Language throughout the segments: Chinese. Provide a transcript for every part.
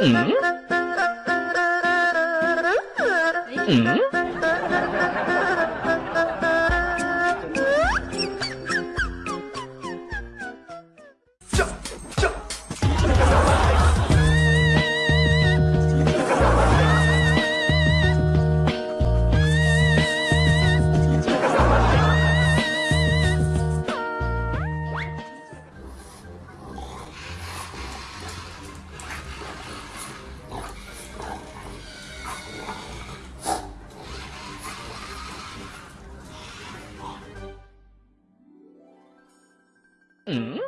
Mm-hmm. Mm-hmm. うん。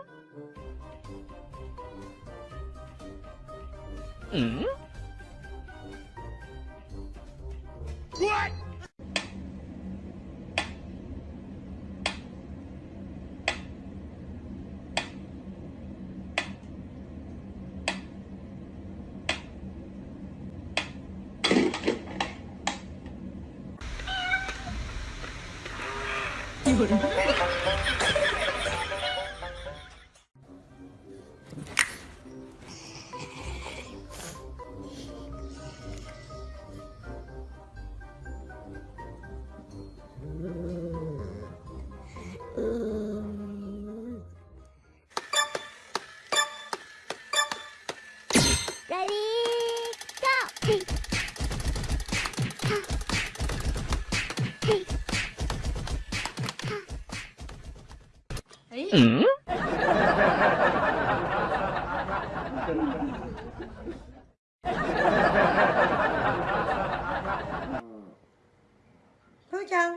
うん。夜。Ready, go! Ừ. Phương Trần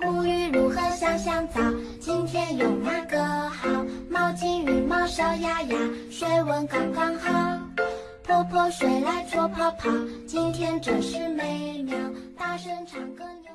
沐浴如何香香皂？今天用哪个好？毛巾、羽毛、小鸭鸭，水温刚刚好。泼泼水来搓泡泡，今天真是美妙。大声唱歌扭。